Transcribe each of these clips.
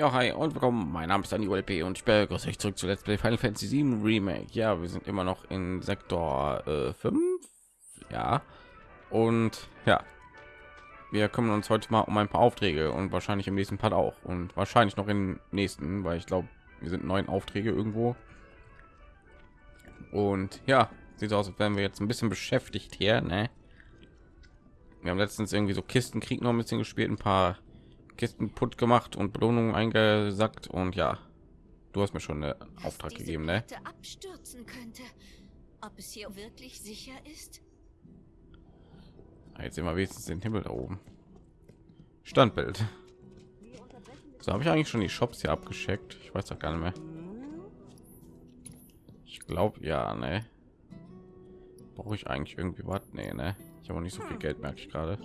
Ja, hi und willkommen. Mein Name ist Dani ULP und ich begrüße euch zurück zu Let's Play Final Fantasy 7 Remake. Ja, wir sind immer noch in Sektor äh, 5. Ja. Und ja, wir kümmern uns heute mal um ein paar Aufträge und wahrscheinlich im nächsten Part auch und wahrscheinlich noch im nächsten, weil ich glaube, wir sind neun Aufträge irgendwo. Und ja, sieht so aus, als wären wir jetzt ein bisschen beschäftigt hier, ne? Wir haben letztens irgendwie so Kistenkrieg noch ein bisschen gespielt, ein paar Kisten putt gemacht und Belohnungen eingesackt und ja, du hast mir schon einen Auftrag gegeben, ne? Abstürzen könnte. Ob es hier wirklich sicher ist? Ah, Jetzt sehen wir wenigstens den Himmel da oben. Standbild. So habe ich eigentlich schon die Shops hier abgeschickt. Ich weiß doch gar nicht mehr. Ich glaube ja, ne. Brauche ich eigentlich irgendwie was? Nee, ne. Ich habe nicht so viel Geld, merke ich gerade.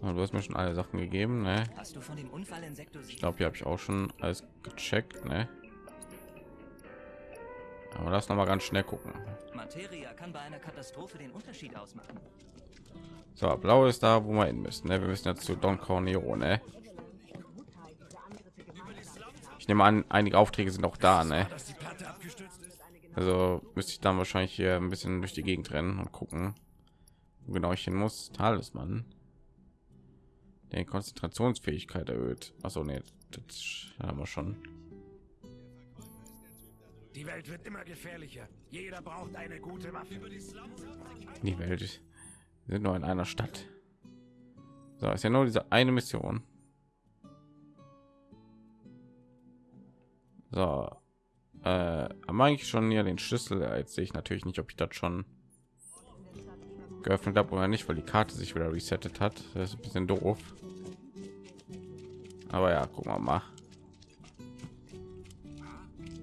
Du hast mir schon alle Sachen gegeben, ne? Hast du von dem Unfall in Sektor Ich glaube, hier habe ich auch schon alles gecheckt, ne? Aber lass noch mal ganz schnell gucken. Materia kann bei einer Katastrophe den Unterschied ausmachen. So, blau ist da, wo wir hin müssen. Ne? Wir müssen jetzt zu Don Cornero, ne? Ich nehme an, einige Aufträge sind auch da, ne? Also müsste ich dann wahrscheinlich hier ein bisschen durch die Gegend rennen und gucken, wo genau ich hin muss. Talisman. Der Konzentrationsfähigkeit erhöht. Achso, nee, das haben wir schon. Die Welt wird immer gefährlicher. Jeder braucht eine gute Waffe. Die Welt wir sind nur in einer Stadt. So, ist ja nur diese eine Mission. So, äh, haben eigentlich schon hier den Schlüssel. Jetzt sehe ich natürlich nicht, ob ich das schon geöffnet habe oder nicht, weil die Karte sich wieder resettet hat. Das ist ein bisschen doof. Aber ja, gucken wir mal.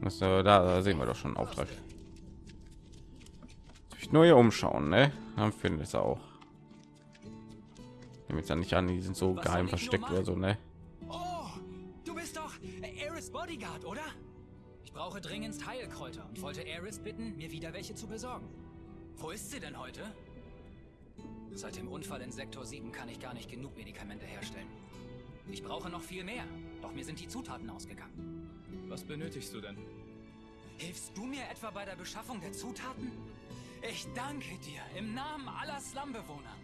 Das, äh, da, da sehen wir doch schon einen Auftrag. Sich nur hier umschauen, ne? Dann findet es auch. Nehme jetzt ja nicht an, die sind so Was geheim ich versteckt oder so, ne? Oh, du bist doch Eris Bodyguard, oder? Ich brauche dringendst Heilkräuter und wollte Eris bitten, mir wieder welche zu besorgen. Wo ist sie denn heute? Seit dem Unfall in Sektor 7 kann ich gar nicht genug Medikamente herstellen. Ich brauche noch viel mehr, doch mir sind die Zutaten ausgegangen. Was benötigst du denn? Hilfst du mir etwa bei der Beschaffung der Zutaten? Ich danke dir im Namen aller Slumbewohner.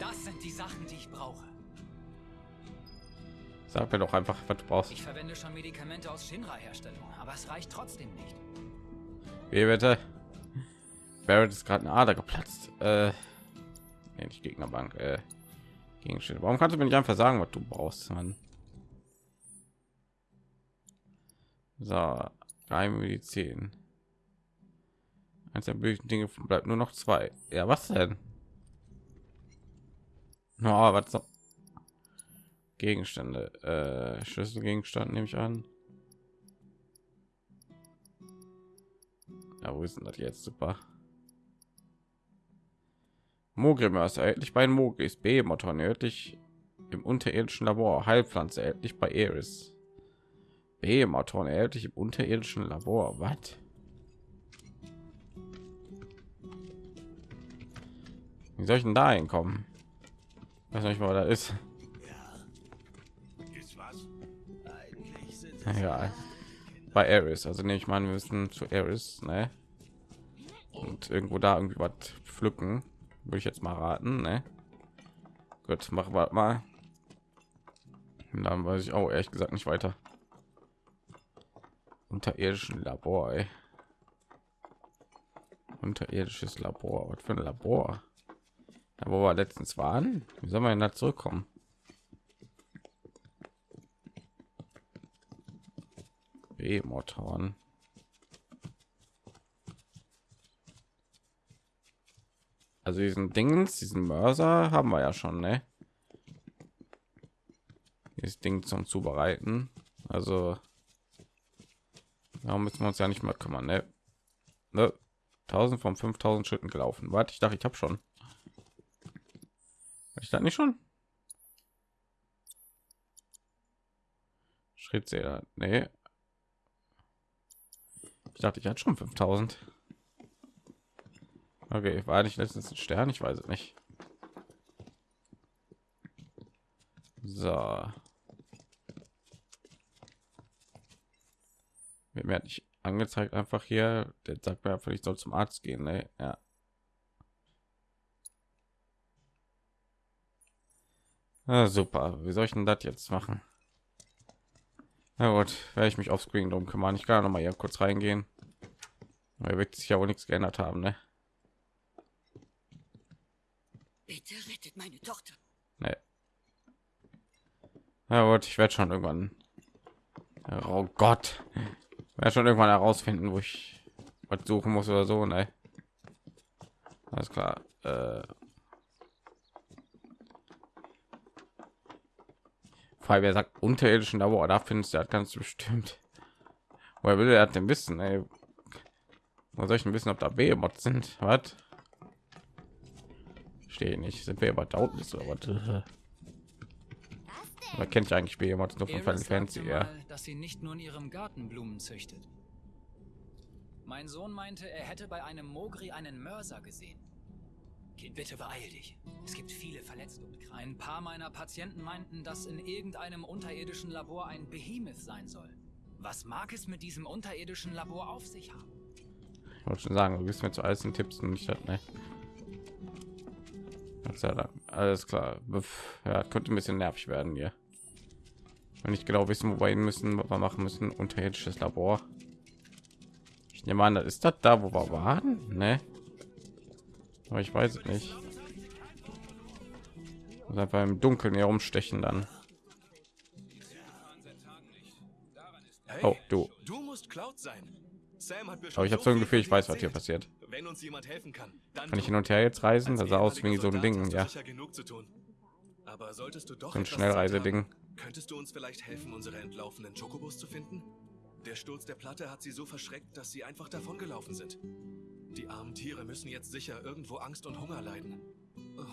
Das sind die Sachen, die ich brauche. Sag mir doch einfach, was du brauchst. Ich verwende schon Medikamente aus Shinra-Herstellung, aber es reicht trotzdem nicht. Wie bitte? Barrett ist gerade eine Ader geplatzt. Äh, nicht Gegnerbank. Äh, Gegenstände. Warum kannst du mir nicht einfach sagen, was du brauchst, Mann? So, geheime Medizin. Eins der bösen Dinge bleibt nur noch zwei. Ja, was denn? No, was so? Gegenstände. Äh, Schlüsselgegenstand nehme ich an. Ja, wo ist denn das jetzt? Super. Mogrimer ist erhältlich bei Mogris, B-Motor erhältlich im unterirdischen Labor, Heilpflanze erhältlich bei Eris. B-Motor erhältlich im unterirdischen Labor. Was? Wie soll ich denn da hinkommen? Weiß nicht, wo da ist. Ja, bei Eris. Also nehme ich mal, wir müssen zu Eris, ne? Und irgendwo da irgendwie was pflücken. Würde ich jetzt mal raten, ne? Gut, machen wir mal. Und dann weiß ich auch ehrlich gesagt nicht weiter. Unterirdischen Labor, ey. Unterirdisches Labor. Was für ein Labor? Da wo wir letztens waren. Wie soll man da zurückkommen? B-Motoren. Also diesen Dingens, diesen Mörser haben wir ja schon, ne? Das Ding zum Zubereiten. Also darum müssen wir uns ja nicht mehr kümmern, ne? ne? 1000 von 5000 Schritten gelaufen. Warte, ich dachte, ich habe schon. Ich da nicht schon. Schrittzähler, nee. Ich dachte, ich hatte schon 5000. Okay, war nicht letztens ein Stern, ich weiß es nicht. So. Mir hat nicht angezeigt einfach hier, der sagt mir einfach, ich soll zum Arzt gehen, ne? Ja. Ah, super, wie soll ich denn das jetzt machen? Na gut, werde ich mich aufs Screen drum kümmern. Ich kann noch mal hier kurz reingehen. Er wird sich ja wohl nichts geändert haben, ne? Bitte rettet meine Tochter. Nee. Na gut, ich werde schon irgendwann. Oh Gott, werde schon irgendwann herausfinden, wo ich was suchen muss oder so, ne? Alles klar. Äh Frei, wer sagt unterirdischen Labor, da findest du das ganz bestimmt. Woher will er denn wissen, ey? Wo soll ich denn wissen, ob da Behemoth sind? Was? Stehe nicht. Sind wir aber da unten oder was? Man kennt ja eigentlich Behemoth nur von Final Fantasy, ja. dass sie nicht nur in ihrem Garten Blumen züchtet. Mein Sohn meinte, er hätte bei einem Mogri einen Mörser gesehen. Kind, bitte beeil dich. Es gibt viele Verletzte. Ein paar meiner Patienten meinten, dass in irgendeinem unterirdischen Labor ein Behemoth sein soll. Was mag es mit diesem unterirdischen Labor auf sich haben? Ich wollte schon sagen, du bist mir zu alles Tipps und nicht das, ne? Gott sei Dank. Alles klar. Ja, könnte ein bisschen nervig werden hier. Wenn nicht genau wissen, wo wir hin müssen, was wir machen müssen. Unterirdisches Labor. Ich nehme an, das ist das da, wo wir waren, ne? Aber ich weiß es nicht. Und einfach im Dunkeln herumstechen dann. Oh, du. Du musst Cloud sein. Sam hat mir Aber ich habe so ein Gefühl, ich weiß, was hier passiert. Wenn uns jemand helfen kann, dann Kann ich hin und her jetzt reisen? Das sah aus wie so ein Ding, ja. genug zu tun. Aber solltest du doch So ein Schnellreiseding. Könntest du uns vielleicht helfen, unsere entlaufenen Chocobos zu finden? Der Sturz der Platte hat sie so verschreckt, dass sie einfach davongelaufen sind. Die armen Tiere müssen jetzt sicher irgendwo Angst und Hunger leiden. Oh,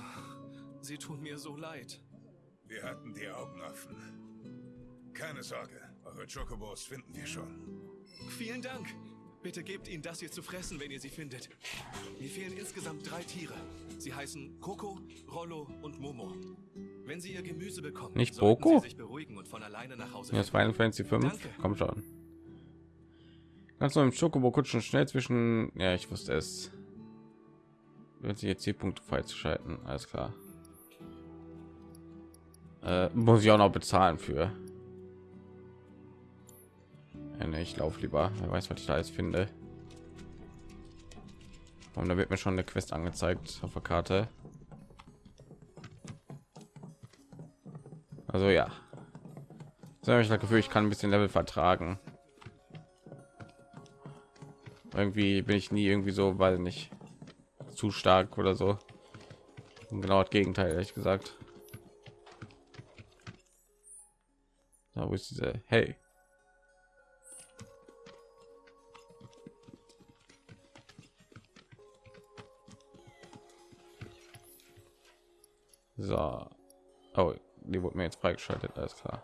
sie tun mir so leid. Wir hatten die Augen offen. Keine Sorge, eure Chocobos finden wir schon. Vielen Dank. Bitte gebt ihnen das hier zu fressen, wenn ihr sie findet. Mir fehlen insgesamt drei Tiere. Sie heißen Coco, Rollo und Momo. Wenn sie ihr Gemüse bekommen, Nicht Boko? sie sich beruhigen und von alleine nach Hause finden. Final Fantasy 5. Danke. Komm schon. Kannst du im Schokobo kutschen schnell zwischen. Ja, ich wusste es. Wenn sie jetzt Zielpunkte freizuschalten, alles klar. Äh, muss ich auch noch bezahlen für. Ja, nee, ich laufe lieber. Wer weiß, was ich da jetzt finde. Und da wird mir schon eine Quest angezeigt auf der Karte. Also ja. So habe ich das Gefühl, ich kann ein bisschen Level vertragen. Irgendwie bin ich nie irgendwie so, weil nicht zu stark oder so. Und genau das Gegenteil, ehrlich gesagt. Da wo ist diese? Hey. So. Oh, die wurde mir jetzt freigeschaltet, alles klar.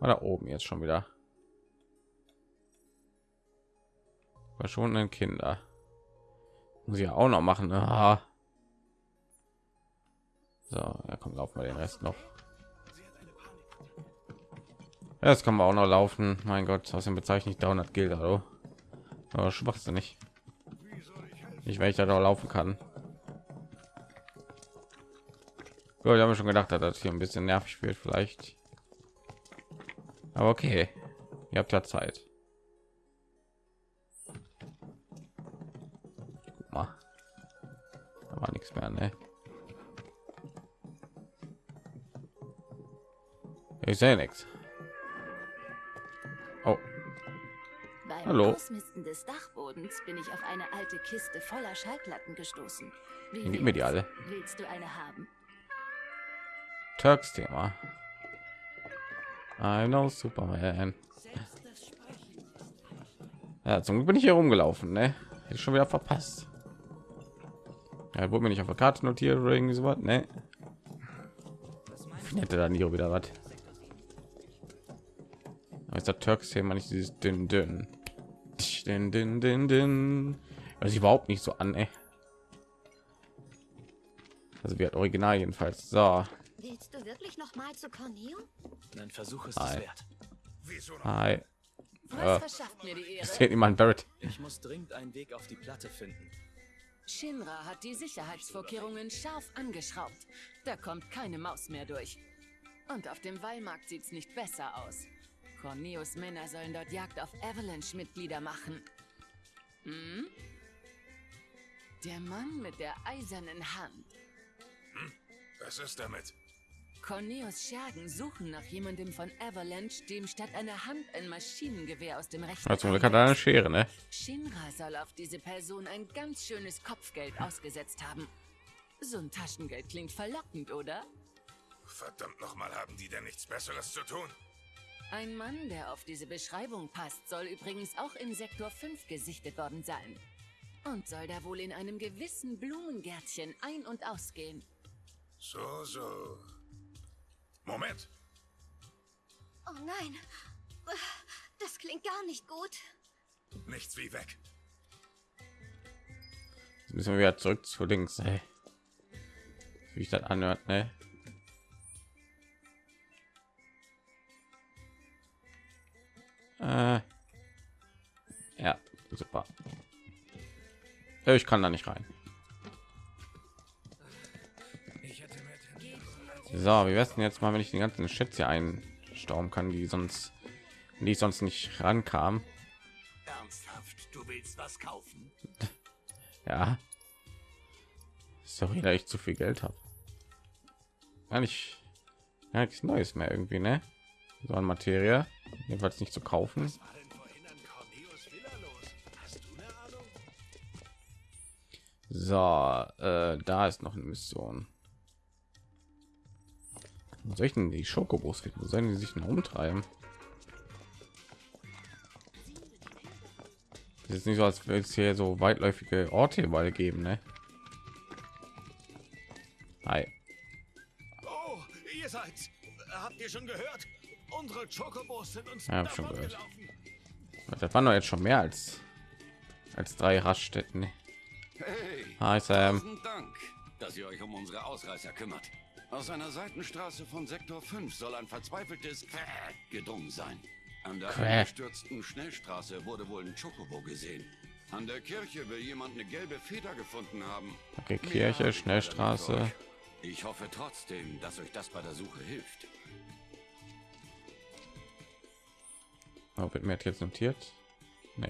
War da oben jetzt schon wieder. Verschwundenen Kinder. Muss ich ja auch noch machen. Ah. So, ja, komm, laufen wir den Rest noch. Ja, das kann man auch noch laufen. Mein Gott, aus dem bezeichne ich 300 Gilder, hallo. Aber schwachsinnig. Nicht, wenn ich da noch laufen kann. Gut, ich habe schon gedacht, dass das hier ein bisschen nervig wird, vielleicht. Aber okay, ihr habt ja Zeit. Guck mal, da war nichts mehr, ne? Ich sehe nichts. Oh, Beim Hallo. Ausmisten des Dachbodens bin ich auf eine alte Kiste voller Schallplatten gestoßen. Wie Dann gib mir die alle. Willst du eine haben? Turks Thema. I know Superman. Ja, zum Glück bin ich hier rumgelaufen, ne? Hätte schon wieder verpasst. Ja, wurde mir nicht auf der Karte notiert oder irgendwie sowas, ne? Hätte dann hier wieder was. Aber ist der Turks Thema nicht dieses dünn dünn. Dünn dünn dünn dünn. Also überhaupt nicht so an, ey. Also wie hat Original jedenfalls. So, Willst du wirklich noch mal zu Corneo? Ein Versuch ist Hi. es wert. Wieso noch? Hi. Was Ja. verschafft mir die Es Ehre? fehlt niemand Barrett. Ich muss dringend einen Weg auf die Platte finden. Shinra hat die Sicherheitsvorkehrungen scharf angeschraubt. Da kommt keine Maus mehr durch. Und auf dem Wallmarkt sieht's nicht besser aus. Corneos Männer sollen dort Jagd auf Avalanche-Mitglieder machen. Hm? Der Mann mit der eisernen Hand. Was ist damit? Corneos Schergen suchen nach jemandem von Avalanche, dem statt einer Hand ein Maschinengewehr aus dem rechten Arm hat er eine. Schere, ne? Shinra soll auf diese Person ein ganz schönes Kopfgeld ausgesetzt haben. So ein Taschengeld klingt verlockend, oder? Verdammt nochmal, haben die denn nichts Besseres zu tun? Ein Mann, der auf diese Beschreibung passt, soll übrigens auch in Sektor 5 gesichtet worden sein. Und soll da wohl in einem gewissen Blumengärtchen ein- und ausgehen. So, so. Moment. Oh nein. Das klingt gar nicht gut. Nichts wie weg. Jetzt müssen wir wieder zurück zu links, ey. Wie ich das anhört, ne? Äh. Ja, super. Ja, Ich kann da nicht rein. So, wie wär's denn jetzt mal, wenn ich die ganzen Schätze hier einstauben kann, die sonst, die ich sonst nicht rankam? Ernsthaft, du willst was kaufen? Ja. Sorry, da ich zu viel Geld habe. Gar nicht, gar nichts Neues mehr irgendwie, ne? So an Materie. Jedenfalls nicht zu kaufen. So, äh, da ist noch eine Mission. Wo soll ich denn die Schokobos finden? Wo sollen die sich denn umtreiben? Es ist nicht so, als würde es hier so weitläufige Orte überall geben, ne? Hi. Oh, ihr seid. Habt ihr schon gehört? Unsere Chocobos sind uns Ja, schon gehört. davongelaufen. Das waren doch jetzt schon mehr als als drei Raststätten. Hey, Hi Sam. Dank, dass ihr euch um unsere Ausreißer kümmert. Aus einer Seitenstraße von Sektor 5 soll ein verzweifeltes gedrungen sein. An der eingestürzten Schnellstraße wurde wohl ein Chocobo gesehen. An der Kirche will jemand eine gelbe Feder gefunden haben. Okay, Kirche, nicht Schnellstraße. Ich hoffe trotzdem, dass euch das bei der Suche hilft. Oh, wird mir jetzt notiert? Nee.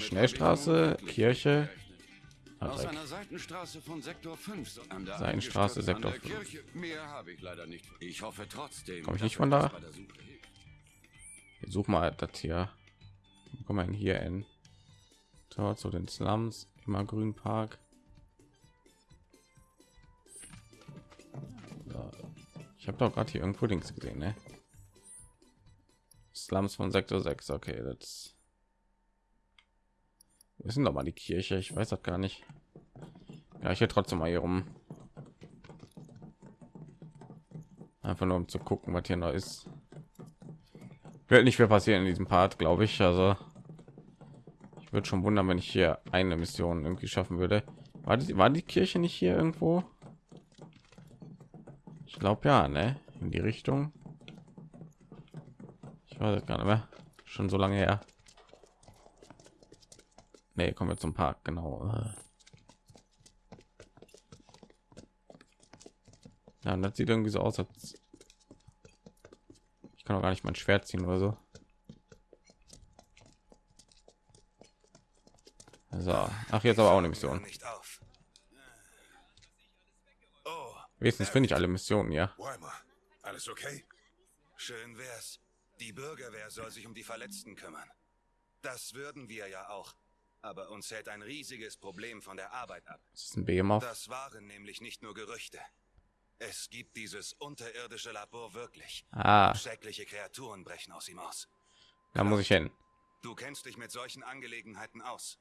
Schnellstraße, Kirche. Aus einer Seitenstraße von Sektor 5. so- An der Seitenstraße, Sektor der 5. Kirche. Mehr habe ich leider nicht. Ich hoffe trotzdem. Komm ich nicht von da? Ich such mal das hier. Kommen wir denn hier in Tor zu den Slums, immer Grün Park. Ich habe doch gerade hier irgendwo links gesehen, ne? Slums von Sektor 6. Okay, das wir sind doch mal die Kirche. Ich weiß das gar nicht. Ja, ich hier trotzdem mal hier rum. Einfach nur um zu gucken, was hier noch ist wird nicht mehr passieren in diesem Part, glaube ich. Also ich würde schon wundern, wenn ich hier eine Mission irgendwie schaffen würde. War die, war die Kirche nicht hier irgendwo? Ich glaube ja, ne? In die Richtung. Ich weiß gar nicht mehr. Schon so lange her. Nee, kommen wir zum Park, genau. Ja, und das sieht irgendwie so aus, als ich kann auch gar nicht mein Schwert ziehen oder so. So, ach jetzt aber auch eine Mission. Nicht auf. Wenigstens finde ich alle Missionen, ja. Alles okay? Schön wär's. Die Bürgerwehr soll sich um die Verletzten kümmern. Das würden wir ja auch. Aber uns hält ein riesiges Problem von der Arbeit ab. Das ist ein Behemoth. Das waren nämlich nicht nur Gerüchte. Es gibt dieses unterirdische Labor wirklich. Ah, Schreckliche Kreaturen brechen aus ihm aus. da muss ich hin. Du kennst dich mit solchen Angelegenheiten aus.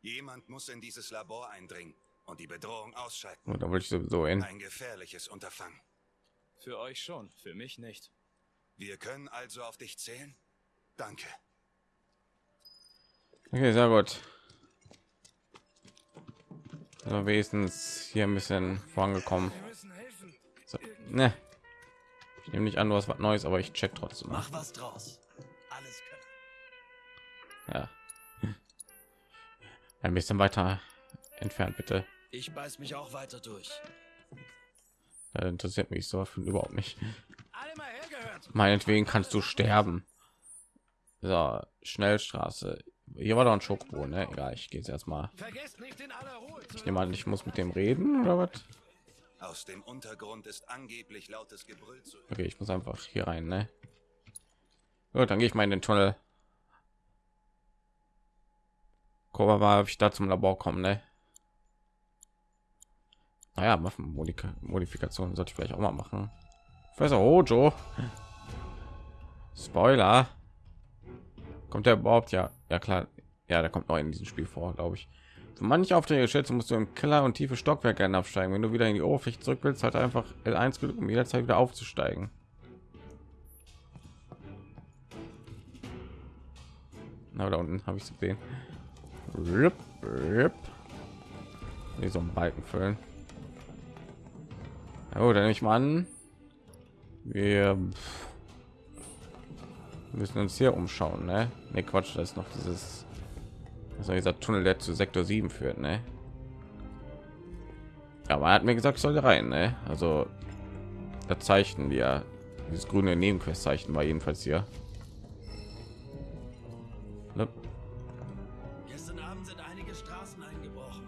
Jemand muss in dieses Labor eindringen und die Bedrohung ausschalten. Und da wollte ich sowieso hin. Ein gefährliches Unterfangen. Für euch schon, für mich nicht. Wir können also auf dich zählen? Danke. Okay, sehr gut. So, wenigstens hier ein bisschen vorangekommen. So, ne. Ich nehme nicht an, du hast was Neues, aber ich check trotzdem. Mach was draus. Alles. Ja. Ein bisschen weiter entfernt, bitte. Ich beiß mich auch weiter durch. Das interessiert mich so von überhaupt nicht. Meinetwegen kannst du sterben. So, Schnellstraße. Hier war doch ein Schokobo, ne? Egal, ich gehe jetzt erstmal. Ich nehme an, ich muss mit dem reden oder was? Aus dem Untergrund ist angeblich lautes Gebrüll zu Okay, ich muss einfach hier rein, ne? Gut, dann gehe ich mal in den Tunnel. Gucken wir mal, ob ich da zum Labor komme, ne? Naja, Waffenmodifikation sollte ich vielleicht auch mal machen. Professor Hojo. Spoiler. Kommt der überhaupt? Ja, ja klar. Ja, der kommt neu in diesem Spiel vor, glaube ich. Für manche Aufträge schätze musst du im Keller und tiefe Stockwerke absteigen. Wenn du wieder in die Oberfläche zurück willst, halt einfach L1 gedrückt, um jederzeit wieder aufzusteigen. Na, da unten habe ich es gesehen. Rip, rip. Hier so einen Balken füllen. Oh, dann nehme ich mal an. Wir müssen uns hier umschauen, ne? Ne, Quatsch, das ist noch dieses also dieser Tunnel, der zu Sektor 7 führt, ne? Aber er hat mir gesagt, ich soll rein, ne? Also da zeichnen wir dieses grüne Nebenquest-Zeichen war jedenfalls hier. Ne? Gestern Abend sind einige Straßen eingebrochen.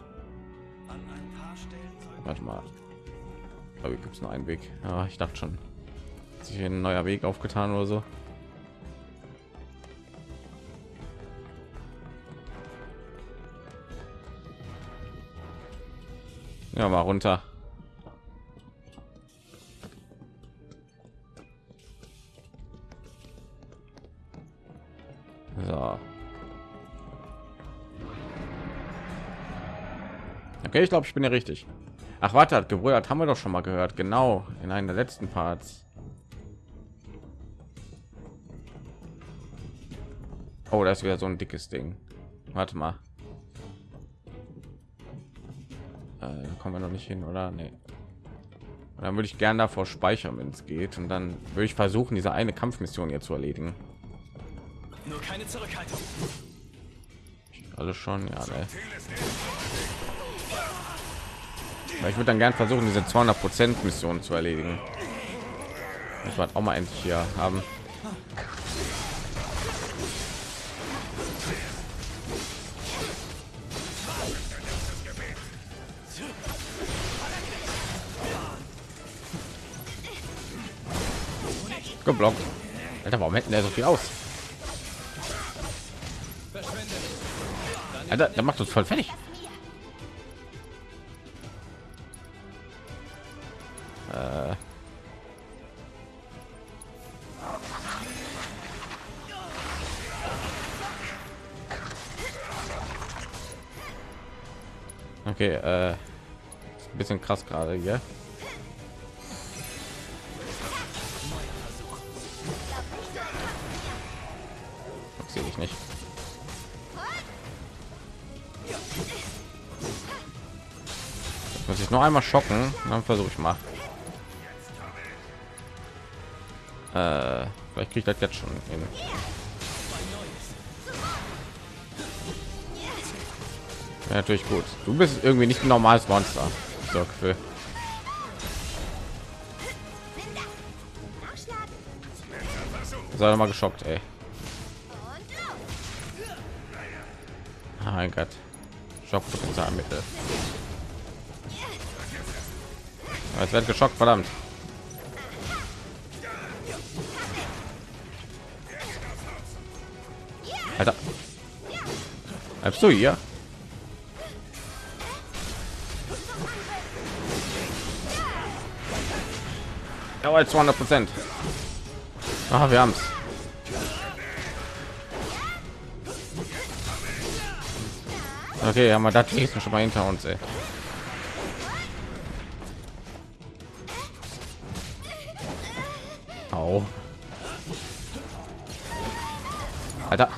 An ein paar Stellen Warte mal. Aber gibt es nur einen Weg. Ja, ich dachte schon, hat sich ein neuer Weg aufgetan oder so. Ja, mal runter. So. Okay, ich glaube, ich bin ja richtig. Ach, warte, hat gebrüllt, haben wir doch schon mal gehört. Genau, in einer der letzten Parts. Oh, ist wieder so ein dickes Ding. Warte mal. Äh, da kommen wir noch nicht hin, oder? Nee. Und dann würde ich gerne davor speichern, wenn es geht. Und dann würde ich versuchen, diese eine Kampfmission hier zu erledigen. Nur keine Zurückhaltung. Alles schon, ja. Ne. Ich würde dann gern versuchen, diese 200 Prozent Mission zu erledigen. Ich werde auch mal endlich hier haben. Geblockt. Alter, warum hätten der so viel aus? Alter, der macht uns voll fertig. Äh. Okay, äh, bisschen krass gerade hier. Sehe ich nicht. Jetzt muss ich noch einmal schocken, dann versuche ich mal. Äh, vielleicht kriegt das jetzt schon hin. Ja, natürlich gut. Du bist irgendwie nicht ein normales Monster. So, Gefühl. Sei mal geschockt, ey. Mein Gott. Schockpotenzialmittel. Es wird geschockt, verdammt. Alter. Bleibst du hier? Ja, 200 Prozent. Ah, wir haben's. Okay, haben wir das nächste schon mal hinter uns, ey. Au. Alter.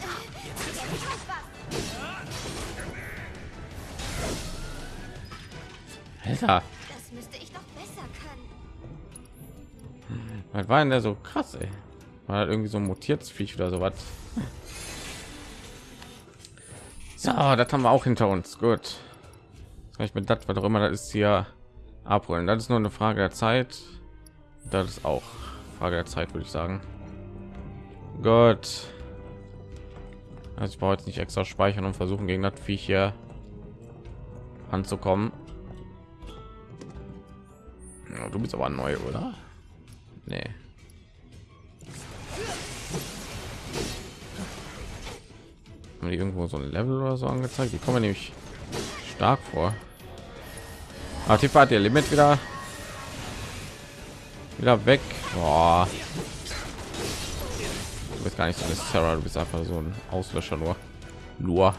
Alter. Das müsste ich doch besser können. Was war denn der so krass, ey? War das irgendwie so ein mutiertes Viech oder so was? So, das haben wir auch hinter uns. Gut. Ich mit das, was auch immer das ist, hier abholen. Das ist nur eine Frage der Zeit. Das ist auch Frage der Zeit, würde ich sagen. Gott. Also ich brauche jetzt nicht extra speichern und versuchen gegen das Viech hier anzukommen. Ja, du bist aber neu, oder? Nee. Haben irgendwo so ein Level oder so angezeigt? Die kommen nämlich stark vor. Ah, die Fahrt ihr Limit wieder wieder weg. Boah. Du bist gar nicht so eine Sarah, du bist einfach so ein Auslöscher nur. Nur.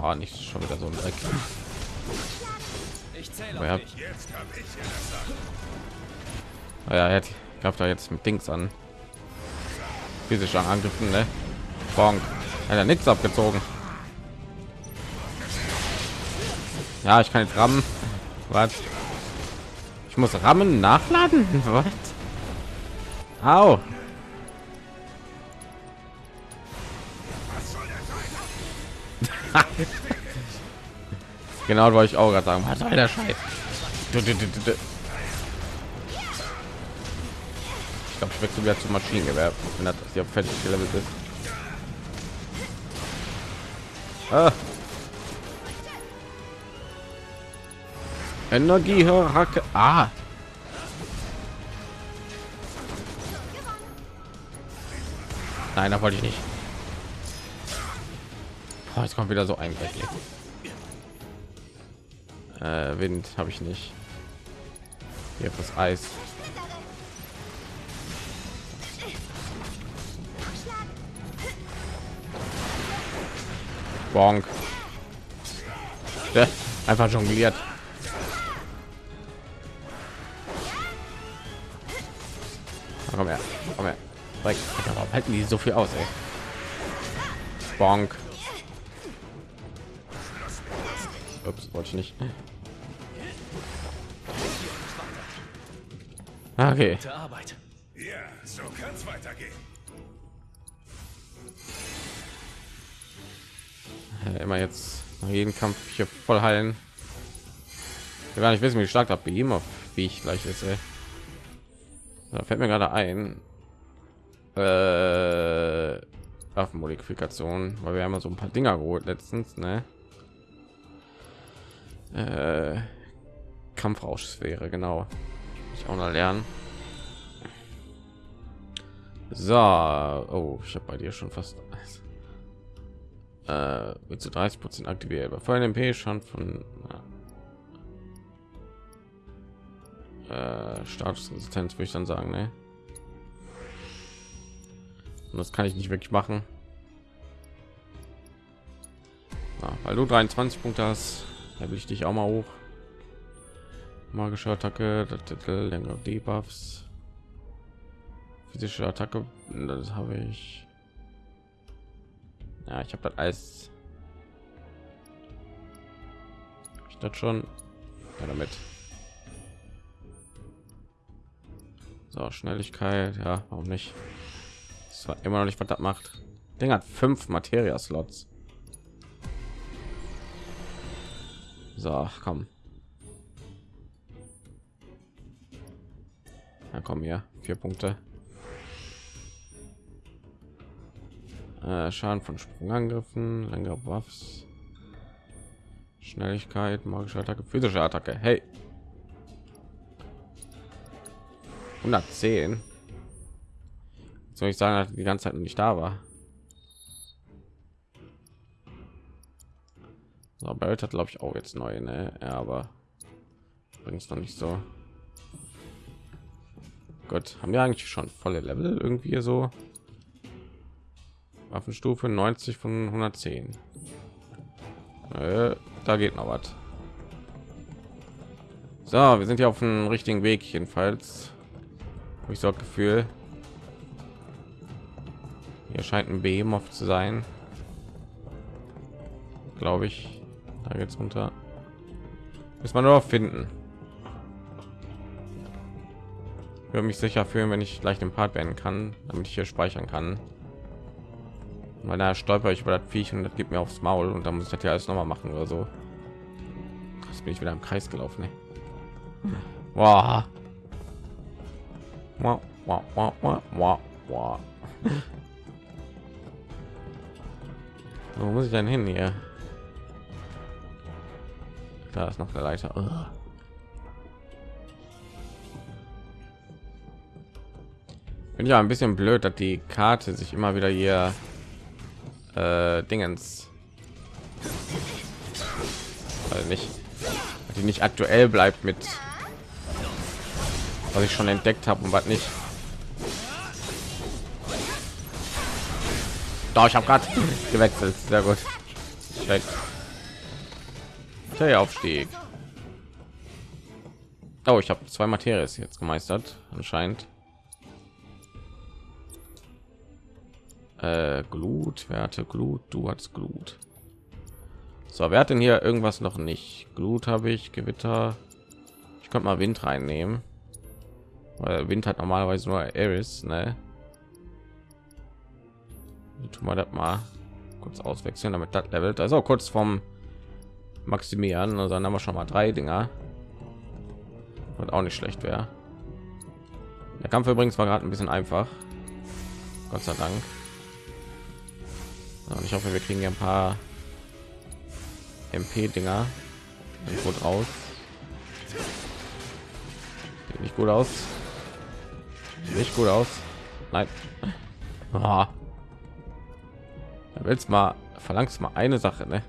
Oh, nicht schon wieder so ein Dreck. Zähle ja. Oh ja, er gab da jetzt mit Dings an. Physischer Angriffen, ne? Bonk. Hat er nichts abgezogen. Ja, ich kann jetzt rammen. Was? Ich muss rammen nachladen. Was? Au. genau, wollte ich auch gerade sagen. Was soll der Scheiß? Ich glaube, ich wechsle wieder zum Maschinengewehr, wenn das hier fertig gelevelt ist. Ah. Energie Hacke. Ah. Nein, da wollte ich nicht. Oh, jetzt kommt wieder so ein äh, Wind habe ich nicht. Hier das Eis. Bonk. Einfach jongliert. Komm her, komm her. Warum halten die so viel aus, ey? Bonk. Ups, wollte ich nicht. Okay. Ja, so kann's weitergehen. immer jetzt nach jedem Kampf hier voll heilen. Ich gar nicht wissen, wie stark das Beam auf wie ich gleich ist. Ey. Da fällt mir gerade ein. Äh, Waffenmodifikation, weil wir haben ja so ein paar Dinger geholt letztens, ne? Äh, Kampfrauschsphäre, genau. Ich auch noch lernen. So, oh, ich habe bei dir schon fast äh, wird zu 30 Prozent aktiviert. Bei vollen MP schon von äh, Statusresistenz würde ich dann sagen, ne? Und das kann ich nicht wirklich machen. Ja, weil du 23 Punkte hast, da will ich dich auch mal hoch. Magische Attacke, längere Debuffs, physische Attacke, das habe ich. Ja, ich habe das alles. Ich das schon ja, damit. So, Schnelligkeit, ja, warum nicht? Das war immer noch nicht, was das macht. Ding hat fünf Materia-Slots. So, komm. Ja, komm hier, vier Punkte. Äh, Schaden von Sprungangriffen, längere Waffs, Schnelligkeit, magische Attacke, physische Attacke. Hey, 110. Soll ich sagen, die ganze Zeit nicht da war? So, Barrett hat glaube ich auch jetzt neu, ne? Ja, aber bringt es noch nicht so. Gut, haben wir eigentlich schon volle Level irgendwie so? Waffenstufe 90 von 110. Äh, da geht noch was. So, wir sind ja auf dem richtigen Weg jedenfalls. Hab ich so das Gefühl. Hier scheint ein Behemoth zu sein. glaube ich. Da geht's runter. Muss man nur finden. Würde mich sicher fühlen, wenn ich gleich den Part beenden kann, damit ich hier speichern kann. Weil da stolper ich über das Viech und das gibt mir aufs Maul und dann muss ich das ja alles noch mal machen oder so. Das bin ich wieder im Kreis gelaufen. Ey. Wow. Wow, wow, wow, wow, wow. Wo muss ich denn hin hier? Da ist noch der Leiter. Ugh. Bin ja ein bisschen blöd, dass die Karte sich immer wieder hier äh, Dingens also nicht die nicht aktuell bleibt mit was ich schon entdeckt habe und was nicht. Doch ich habe gerade gewechselt. Sehr gut. Der Aufstieg. Oh ich habe zwei Materies jetzt gemeistert anscheinend äh, Glut, Werte, Glut, du hast Glut. So, wer hat denn hier irgendwas noch nicht? Glut habe ich, Gewitter. Ich könnte mal Wind reinnehmen. Weil Wind hat normalerweise nur Eris, ne? Tun wir das mal kurz auswechseln, damit das levelt. Also kurz vom Maximieren. Also dann haben wir schon mal drei Dinger. Und auch nicht schlecht wäre. Der Kampf übrigens war gerade ein bisschen einfach. Gott sei Dank. Und ich hoffe, wir kriegen ja ein paar MP-Dinger gut raus. Sieht nicht gut aus. Nicht gut aus. Nein. Oh. Willst mal verlangst mal eine Sache, ne?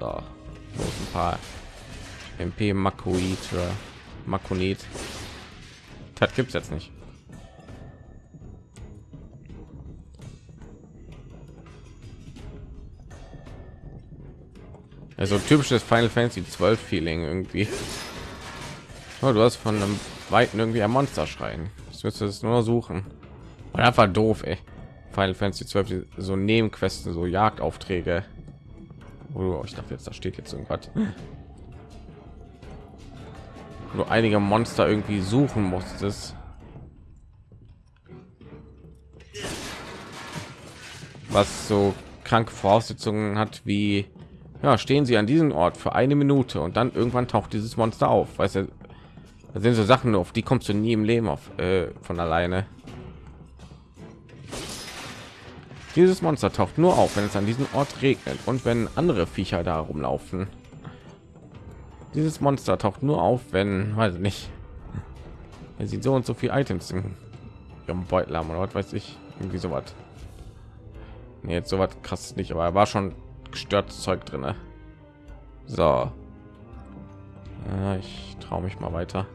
So, ein paar MP Makoid oder Makonit. Das gibt's jetzt nicht. Also typisches Final Fantasy 12 Feeling irgendwie. Oh, du hast von einem weiten irgendwie ein Monster schreien. Ich müsste es nur suchen. Und einfach doof, ey. Final Fantasy 12 so Nebenquesten, so Jagdaufträge. Oh, ich dachte jetzt, da steht jetzt irgendwas. Nur einige Monster irgendwie suchen musstest. Was so kranke Voraussetzungen hat wie ja stehen sie an diesem Ort für eine Minute und dann irgendwann taucht dieses Monster auf. Weißt du, das sind so Sachen, auf die kommst du nie im Leben auf äh, von alleine. Dieses Monster taucht nur auf, wenn es an diesem Ort regnet und wenn andere Viecher da rumlaufen. Dieses Monster taucht nur auf, wenn, weiß ich nicht, er sieht so und so viel Items in ihrem Beutel haben oder was weiß ich, irgendwie so was. Nee, jetzt so was krass nicht, aber er war schon gestört Zeug drin. So, ja, ich traue mich mal weiter.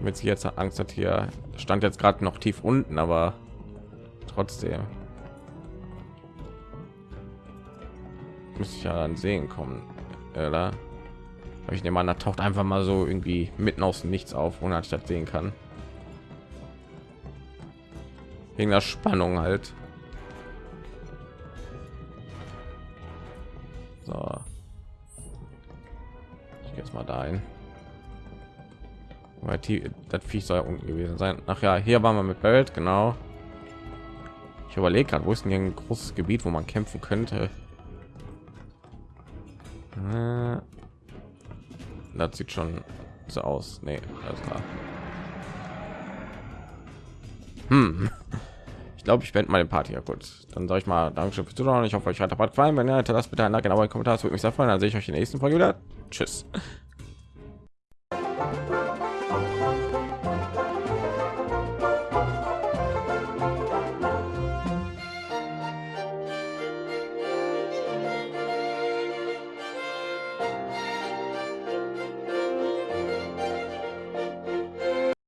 Mit sie jetzt Angst hat hier stand jetzt gerade noch tief unten, aber trotzdem muss ich ja dann sehen kommen, oder? Ich nehme an, da taucht einfach mal so irgendwie mitten aus dem Nichts auf, ohne das sehen kann. Wegen der Spannung halt. So. Ich gehe jetzt mal dahin. Weil die, das Viech soll unten gewesen sein. Ach ja, hier waren wir mit Barrett, genau. Ich überlege gerade, wo ist denn hier ein großes Gebiet, wo man kämpfen könnte. Das sieht schon so aus. Nee, alles klar. Hm. Ich glaube, ich wende meine Party ja kurz. Dann sage ich mal Dankeschön fürs Zuschauen. Ich hoffe, euch hat gefallen. Wenn ja, lasst bitte ein Like, aber Kommentar. Das würde mich sehr freuen. Dann sehe ich euch in der nächsten Folge wieder. Tschüss.